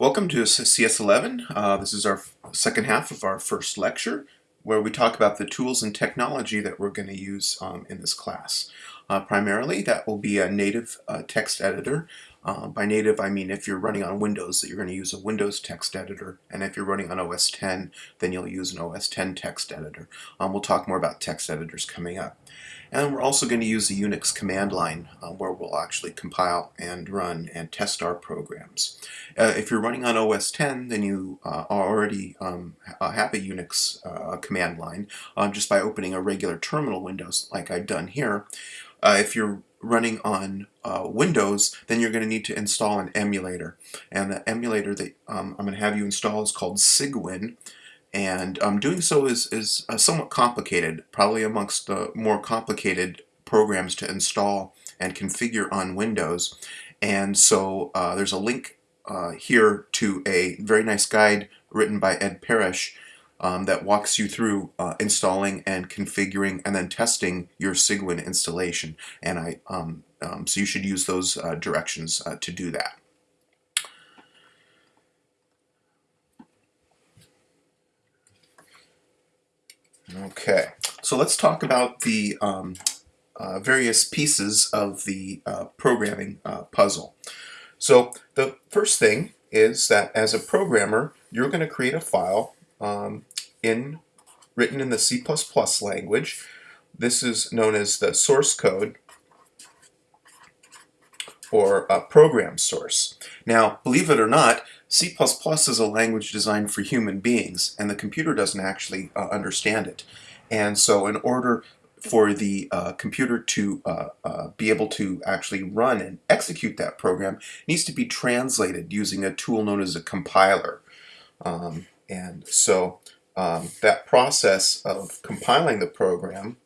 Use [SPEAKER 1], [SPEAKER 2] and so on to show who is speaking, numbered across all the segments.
[SPEAKER 1] Welcome to CS11. Uh, this is our second half of our first lecture where we talk about the tools and technology that we're going to use um, in this class. Uh, primarily that will be a native uh, text editor. Uh, by native I mean if you're running on Windows that you're going to use a Windows text editor and if you're running on OS 10 then you'll use an OS 10 text editor. Um, we'll talk more about text editors coming up. And we're also going to use the Unix command line uh, where we'll actually compile and run and test our programs. Uh, if you're running on OS 10, then you uh, already um, have a Unix uh, command line um, just by opening a regular terminal windows like I've done here. Uh, if you're running on uh, Windows, then you're going to need to install an emulator. And the emulator that um, I'm going to have you install is called Cygwin. and um, doing so is, is uh, somewhat complicated, probably amongst the more complicated programs to install and configure on Windows. And so uh, there's a link uh, here to a very nice guide written by Ed Parrish um, that walks you through uh, installing and configuring and then testing your Cygwin installation. And I, um, um, so you should use those uh, directions uh, to do that. Okay, so let's talk about the um, uh, various pieces of the uh, programming uh, puzzle. So the first thing is that as a programmer, you're going to create a file um, in written in the C++ language. This is known as the source code or a program source. Now, believe it or not, C++ is a language designed for human beings, and the computer doesn't actually uh, understand it. And so in order for the uh, computer to uh, uh be able to actually run and execute that program it needs to be translated using a tool known as a compiler. Um, and so um, that process of compiling the program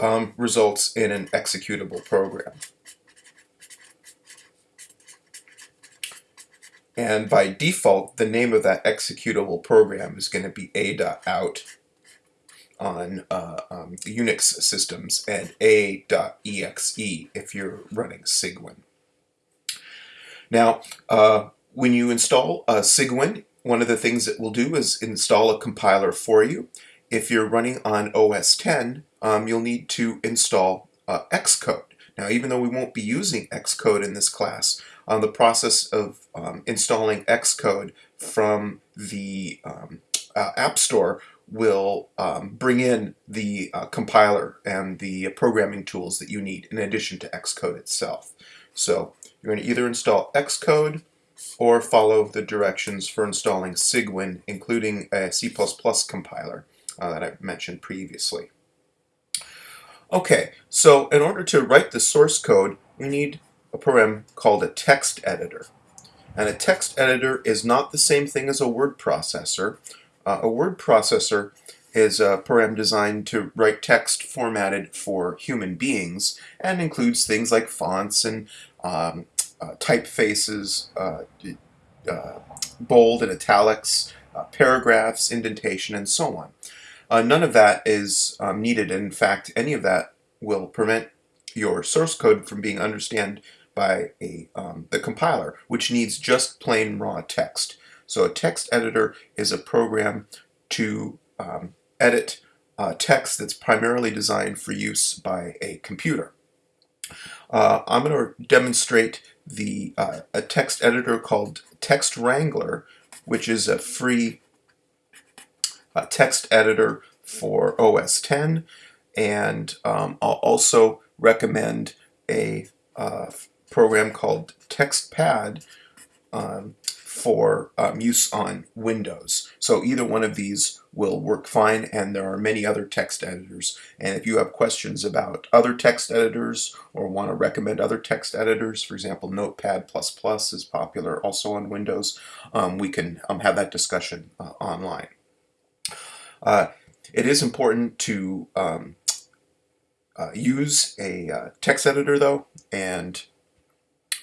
[SPEAKER 1] um, results in an executable program. And by default, the name of that executable program is going to be a.out on uh, um, Unix systems and a.exe if you're running Cygwin. Now, uh, when you install uh, Cygwin, one of the things it will do is install a compiler for you. If you're running on OS 10, um, you'll need to install uh, Xcode. Now, even though we won't be using Xcode in this class, um, the process of um, installing Xcode from the um, uh, App Store will um, bring in the uh, compiler and the programming tools that you need in addition to Xcode itself. So you're going to either install Xcode or follow the directions for installing Cygwin, including a C++ compiler uh, that I mentioned previously. Okay, so in order to write the source code, we need a program called a text editor. And a text editor is not the same thing as a word processor. Uh, a word processor is a program designed to write text formatted for human beings and includes things like fonts and um, uh, typefaces, uh, uh bold and italics, uh, paragraphs, indentation, and so on. None of that is um, needed. In fact, any of that will prevent your source code from being understood by a, um, the compiler, which needs just plain raw text. So a text editor is a program to um, edit uh, text that's primarily designed for use by a computer. Uh, I'm going to demonstrate the uh, a text editor called Text Wrangler, which is a free uh, text editor for OS 10 and um, I'll also recommend a uh, program called TextPad um, for um, use on Windows. So either one of these will work fine and there are many other text editors and if you have questions about other text editors or want to recommend other text editors for example Notepad++ is popular also on Windows um, we can um, have that discussion uh, online. Uh, it is important to um, uh, use a uh, text editor though and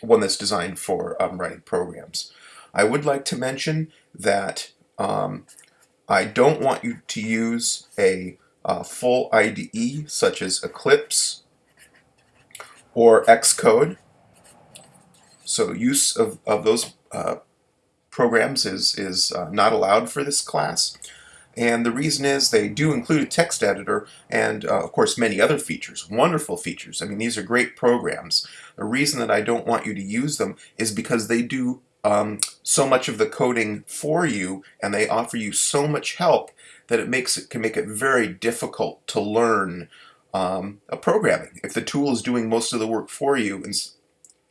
[SPEAKER 1] one that's designed for um, writing programs. I would like to mention that um, I don't want you to use a uh, full IDE such as Eclipse or Xcode. so use of, of those uh, programs is, is uh, not allowed for this class. And the reason is they do include a text editor and, uh, of course, many other features, wonderful features. I mean, these are great programs. The reason that I don't want you to use them is because they do um, so much of the coding for you and they offer you so much help that it makes it can make it very difficult to learn um, a programming. If the tool is doing most of the work for you, and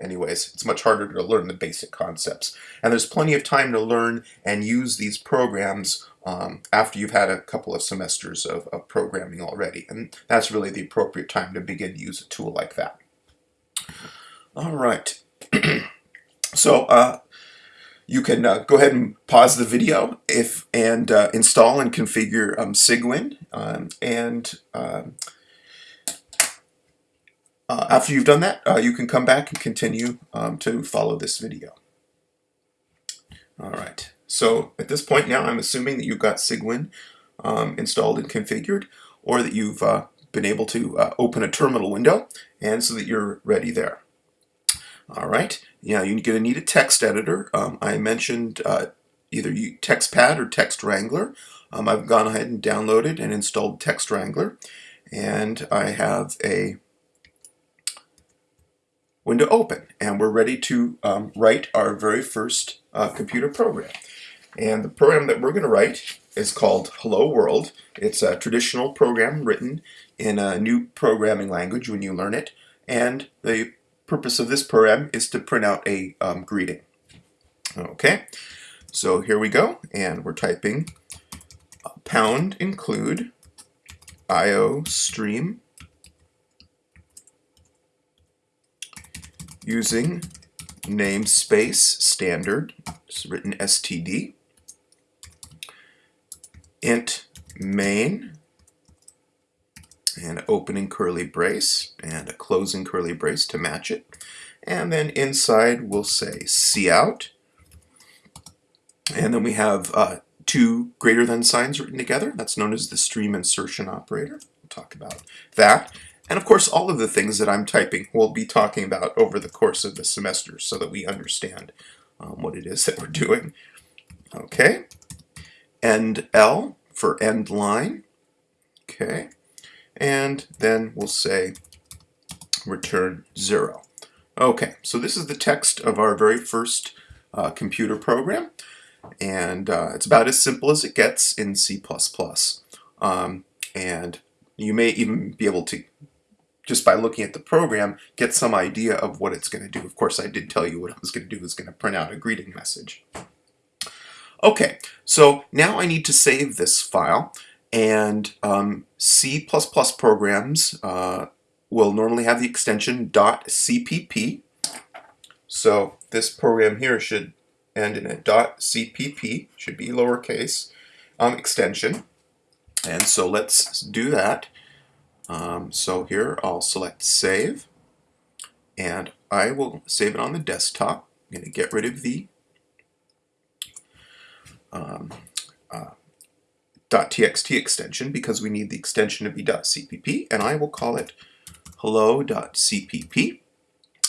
[SPEAKER 1] anyways, it's much harder to learn the basic concepts. And there's plenty of time to learn and use these programs um, after you've had a couple of semesters of, of programming already. And that's really the appropriate time to begin to use a tool like that. All right. so uh, you can uh, go ahead and pause the video if and uh, install and configure um, Cygwin. Um, and um, uh, after you've done that, uh, you can come back and continue um, to follow this video. All right. So at this point now, I'm assuming that you've got Cygwin um, installed and configured, or that you've uh, been able to uh, open a terminal window, and so that you're ready there. All right, yeah, you're going to need a text editor. Um, I mentioned uh, either TextPad or Text Wrangler. Um, I've gone ahead and downloaded and installed Text Wrangler, and I have a window open, and we're ready to um, write our very first uh, computer program. And the program that we're going to write is called Hello World. It's a traditional program written in a new programming language when you learn it, and the purpose of this program is to print out a um, greeting. Okay, so here we go, and we're typing pound include IO stream using namespace standard, it's written std, int main, and opening curly brace and a closing curly brace to match it. And then inside we'll say cout. And then we have uh, two greater than signs written together. That's known as the stream insertion operator. We'll talk about that. And of course, all of the things that I'm typing we'll be talking about over the course of the semester so that we understand um, what it is that we're doing. Okay. End L for end line. Okay and then we'll say return zero. Okay, so this is the text of our very first uh, computer program, and uh, it's about as simple as it gets in C++. Um, and you may even be able to, just by looking at the program, get some idea of what it's going to do. Of course, I did tell you what I was going to do was going to print out a greeting message. Okay, so now I need to save this file. And um, C++ programs uh, will normally have the extension .cpp. So this program here should end in a .cpp, should be lowercase, um, extension. And so let's do that. Um, so here I'll select save and I will save it on the desktop. I'm going to get rid of the um, uh, .txt extension because we need the extension to be .cpp and I will call it hello.cpp.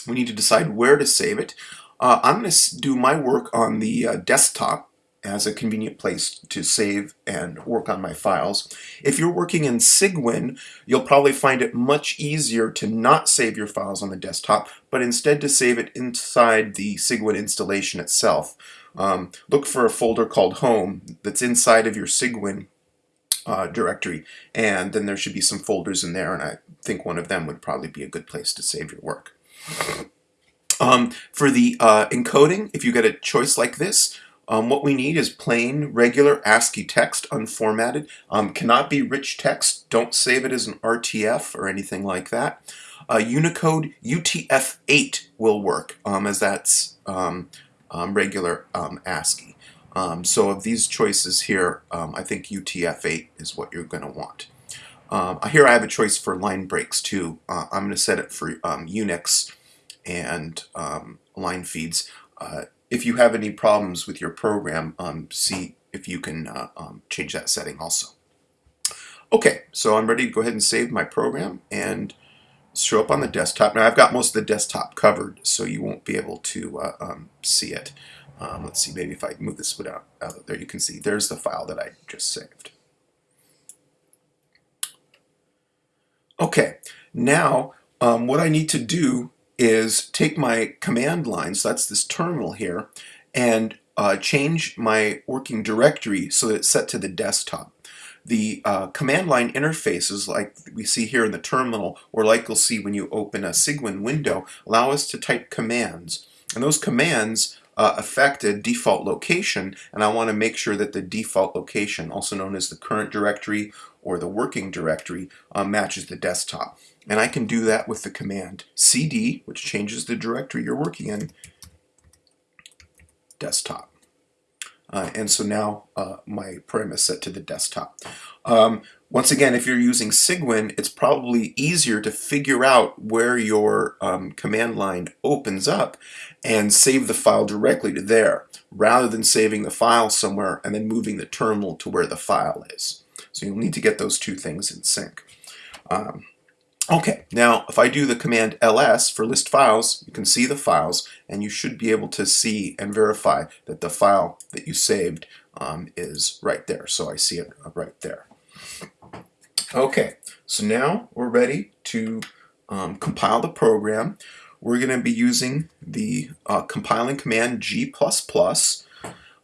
[SPEAKER 1] We need to decide where to save it. Uh, I'm going to do my work on the uh, desktop as a convenient place to save and work on my files. If you're working in Cygwin, you'll probably find it much easier to not save your files on the desktop, but instead to save it inside the Cygwin installation itself. Um, look for a folder called Home that's inside of your Cygwin uh, directory, and then there should be some folders in there, and I think one of them would probably be a good place to save your work. Um, for the uh, encoding, if you get a choice like this, um, what we need is plain, regular ASCII text, unformatted. Um, cannot be rich text. Don't save it as an RTF or anything like that. Uh, Unicode UTF-8 will work, um, as that's um, regular um, ASCII. Um, so of these choices here, um, I think UTF-8 is what you're going to want. Um, here I have a choice for line breaks too. Uh, I'm going to set it for Unix and line feeds. Uh, if you have any problems with your program, see if you can uh, change that setting also. Okay, so I'm ready to go ahead and save my program and show up on the desktop. Now I've got most of the desktop covered, so you won't be able to uh, um, see it. Um, let's see, maybe if I move this out, out there, you can see there's the file that I just saved. Okay, now um, what I need to do is take my command line, so that's this terminal here, and uh, change my working directory so that it's set to the desktop. The uh, command line interfaces like we see here in the terminal or like you'll see when you open a Cygwin window allow us to type commands. And those commands uh, affect a default location and I want to make sure that the default location also known as the current directory or the working directory uh, matches the desktop. And I can do that with the command cd which changes the directory you're working in desktop uh, and so now uh, my param is set to the desktop. Um, once again, if you're using Cygwin, it's probably easier to figure out where your um, command line opens up and save the file directly to there, rather than saving the file somewhere and then moving the terminal to where the file is. So you'll need to get those two things in sync. Um, Okay, now if I do the command ls for list files, you can see the files and you should be able to see and verify that the file that you saved um, is right there. So I see it right there. Okay, so now we're ready to um, compile the program. We're going to be using the uh, compiling command g++,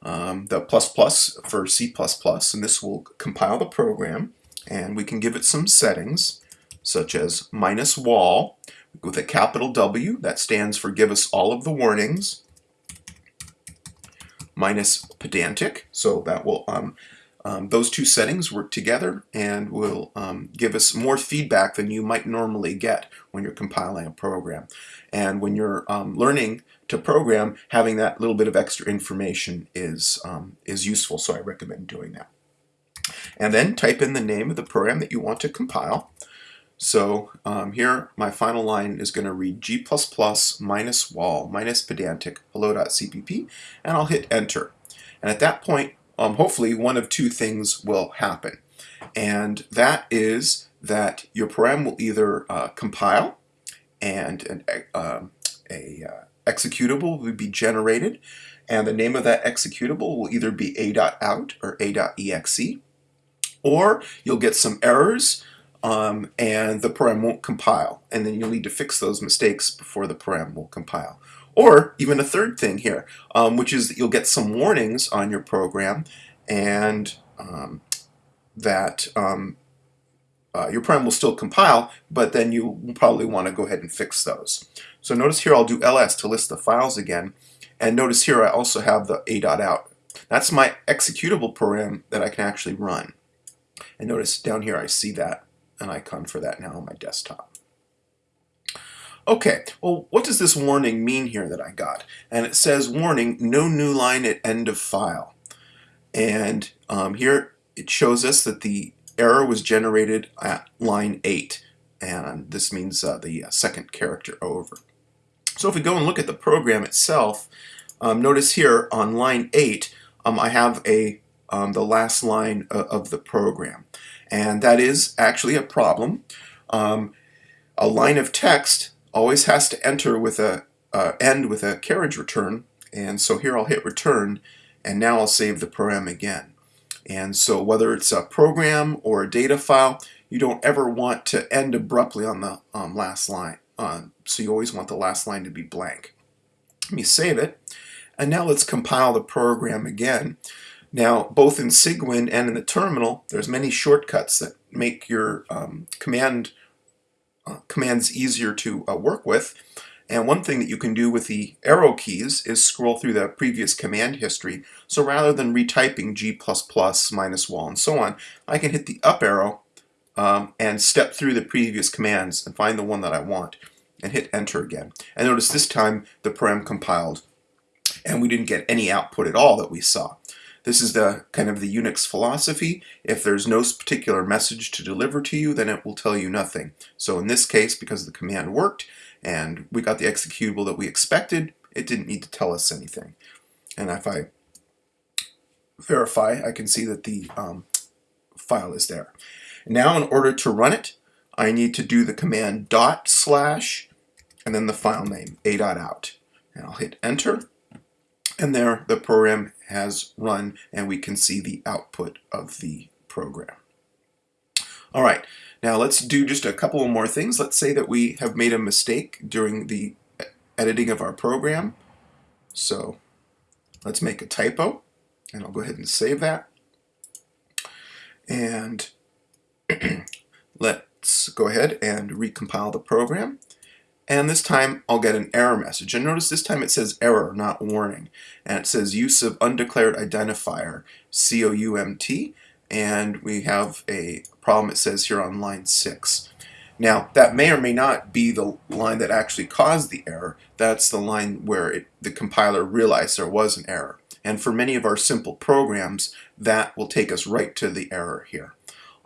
[SPEAKER 1] um, the plus plus for C++, and this will compile the program and we can give it some settings such as minus wall with a capital W, that stands for give us all of the warnings, minus pedantic, so that will, um, um, those two settings work together and will um, give us more feedback than you might normally get when you're compiling a program. And when you're um, learning to program, having that little bit of extra information is, um, is useful, so I recommend doing that. And then type in the name of the program that you want to compile. So um, here my final line is going to read g++ minus wall minus pedantic hello.cpp and I'll hit enter. And at that point um, hopefully one of two things will happen. And that is that your program will either uh, compile and an, uh, a uh, executable will be generated and the name of that executable will either be a.out or a.exe or you'll get some errors um, and the program won't compile. And then you'll need to fix those mistakes before the program will compile. Or even a third thing here, um, which is that you'll get some warnings on your program and um, that um, uh, your program will still compile, but then you probably want to go ahead and fix those. So notice here I'll do ls to list the files again. And notice here I also have the a.out. That's my executable program that I can actually run. And notice down here I see that an icon for that now on my desktop. Okay, well, what does this warning mean here that I got? And it says, warning, no new line at end of file. And um, here it shows us that the error was generated at line 8. And this means uh, the uh, second character over. So if we go and look at the program itself, um, notice here on line 8, um, I have a um, the last line of, of the program and that is actually a problem. Um, a line of text always has to enter with a uh, end with a carriage return, and so here I'll hit return, and now I'll save the program again. And so whether it's a program or a data file, you don't ever want to end abruptly on the um, last line. Uh, so you always want the last line to be blank. Let me save it. And now let's compile the program again. Now, both in Cygwin and in the terminal, there's many shortcuts that make your um, command uh, commands easier to uh, work with. And one thing that you can do with the arrow keys is scroll through the previous command history. So rather than retyping g++, minus wall, and so on, I can hit the up arrow um, and step through the previous commands and find the one that I want and hit enter again. And notice this time the param compiled and we didn't get any output at all that we saw. This is the kind of the Unix philosophy. If there's no particular message to deliver to you, then it will tell you nothing. So in this case, because the command worked and we got the executable that we expected, it didn't need to tell us anything. And if I verify, I can see that the um, file is there. Now, in order to run it, I need to do the command dot slash and then the file name a.out. And I'll hit enter and there the program has run and we can see the output of the program. All right, now let's do just a couple more things. Let's say that we have made a mistake during the editing of our program. So let's make a typo and I'll go ahead and save that. And let's go ahead and recompile the program. And this time I'll get an error message. And notice this time it says error, not warning. And it says use of undeclared identifier, C-O-U-M-T. And we have a problem it says here on line 6. Now, that may or may not be the line that actually caused the error. That's the line where it, the compiler realized there was an error. And for many of our simple programs, that will take us right to the error here.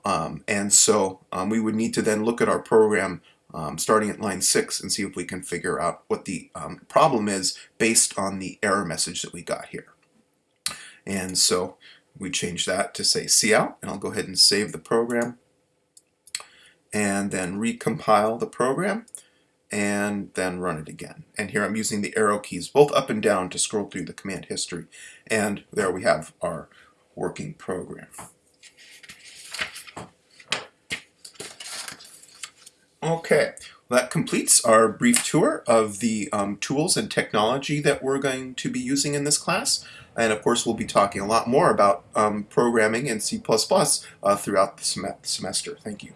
[SPEAKER 1] Um, and so um, we would need to then look at our program um, starting at line 6 and see if we can figure out what the um, problem is based on the error message that we got here. And so we change that to say cout, and I'll go ahead and save the program and then recompile the program and then run it again. And here I'm using the arrow keys both up and down to scroll through the command history. And there we have our working program. Okay, well, that completes our brief tour of the um, tools and technology that we're going to be using in this class. And of course, we'll be talking a lot more about um, programming in C++ uh, throughout the sem semester. Thank you.